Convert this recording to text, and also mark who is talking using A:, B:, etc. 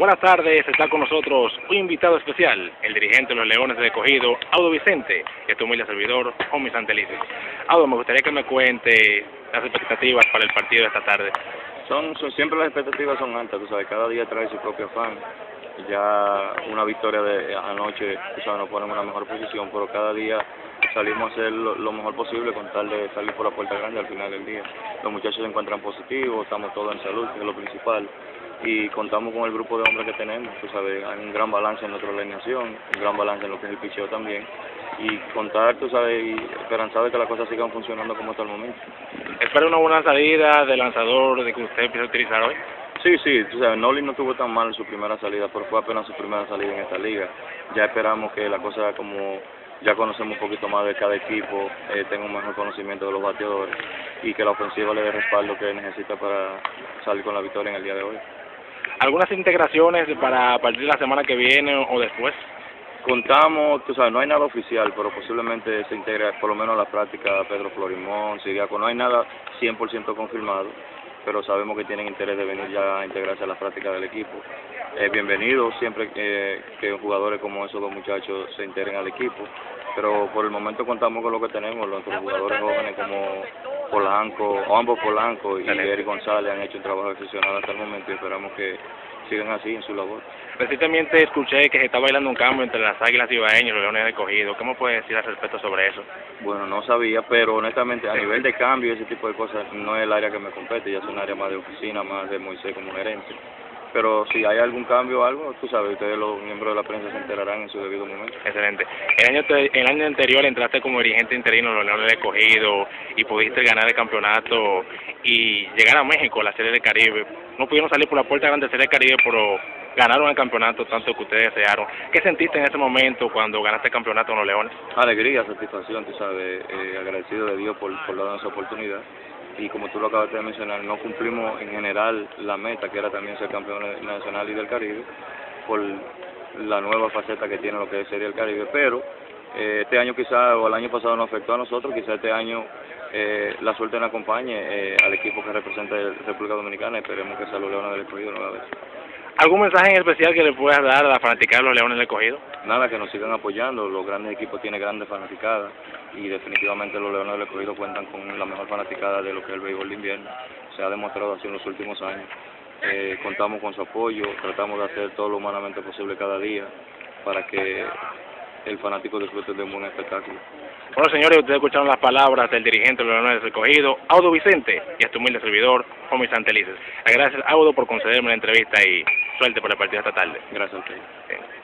A: Buenas tardes, está con nosotros un invitado especial, el dirigente de los Leones de Cogido, Audo Vicente, y tu humilde servidor, Homie Santelices. Audo, me gustaría que me cuente las expectativas para el partido de esta tarde.
B: Son, son siempre las expectativas son altas, tú sabes, cada día trae su propio afán. Ya una victoria de anoche, tú sabes, nos pone en una mejor posición, pero cada día salimos a hacer lo, mejor posible con tal de salir por la puerta grande al final del día. Los muchachos se encuentran positivos, estamos todos en salud, es lo principal y contamos con el grupo de hombres que tenemos, tú sabes, hay un gran balance en nuestra alineación, un gran balance en lo que es el picheo también, y contar, tú sabes, y esperanzado de que las cosas sigan funcionando como hasta el momento.
A: ¿Espera una buena salida de lanzador de que usted empiece a utilizar hoy?
B: Sí, sí, tú sabes, Noli no tuvo tan mal en su primera salida, pero fue apenas su primera salida en esta liga. Ya esperamos que la cosa como ya conocemos un poquito más de cada equipo, eh, tenga un mejor conocimiento de los bateadores y que la ofensiva le dé respaldo que necesita para salir con la victoria en el día de hoy.
A: ¿Algunas integraciones para partir de la semana que viene o después?
B: Contamos, tú sabes, no hay nada oficial, pero posiblemente se integre por lo menos la práctica Pedro Florimón, Siriaco, no hay nada 100% confirmado, pero sabemos que tienen interés de venir ya a integrarse a la práctica del equipo. Es bienvenido siempre que, que jugadores como esos dos muchachos se integren al equipo, pero por el momento contamos con lo que tenemos, nuestros jugadores jóvenes como Polanco, ambos Polanco y Eric González han hecho un trabajo excepcional hasta el momento y esperamos que sigan así en su labor.
A: Recientemente escuché que se está bailando un cambio entre las Águilas Ibaeñas y los Leones de Cogido. ¿Cómo puede decir al respecto sobre eso?
B: Bueno, no sabía, pero honestamente a nivel de cambio y ese tipo de cosas no es el área que me compete, ya es un área más de oficina, más de Moisés como gerente pero si hay algún cambio o algo, tú sabes, ustedes los miembros de la prensa se enterarán en su debido momento.
A: Excelente. El año, el año anterior entraste como dirigente interino en los Leones de Cogido y pudiste ganar el campeonato y llegar a México, la Serie del Caribe. No pudieron salir por la puerta grande de Serie del Caribe, pero ganaron el campeonato tanto que ustedes desearon. ¿Qué sentiste en ese momento cuando ganaste el campeonato en los Leones?
B: Alegría, satisfacción, tú sabes, eh, agradecido de Dios por, por darnos esa oportunidad y como tú lo acabas de mencionar, no cumplimos en general la meta, que era también ser campeón nacional y del Caribe, por la nueva faceta que tiene lo que sería el Caribe, pero eh, este año quizá, o el año pasado nos afectó a nosotros, quizá este año eh, la suerte nos acompañe eh, al equipo que representa la República Dominicana, esperemos que sea los Leones del Escogido nueva vez.
A: ¿Algún mensaje en especial que le puedas dar a la fanaticada de los Leones del Escogido?
B: Nada, que nos sigan apoyando, los grandes equipos tienen grandes fanaticadas y definitivamente los Leones del Escogido cuentan con la mejor fanaticada de lo que es el béisbol de invierno, se ha demostrado así en los últimos años. Eh, contamos con su apoyo, tratamos de hacer todo lo humanamente posible cada día para que el fanático disfrute de un buen espectáculo.
A: Bueno, señores, ustedes escucharon las palabras del dirigente de los Leones del Escogido, Audo Vicente, y a este humilde servidor, Homie Santelices. Gracias, Audo, por concederme la entrevista y suerte por el partido esta tarde.
B: Gracias a usted.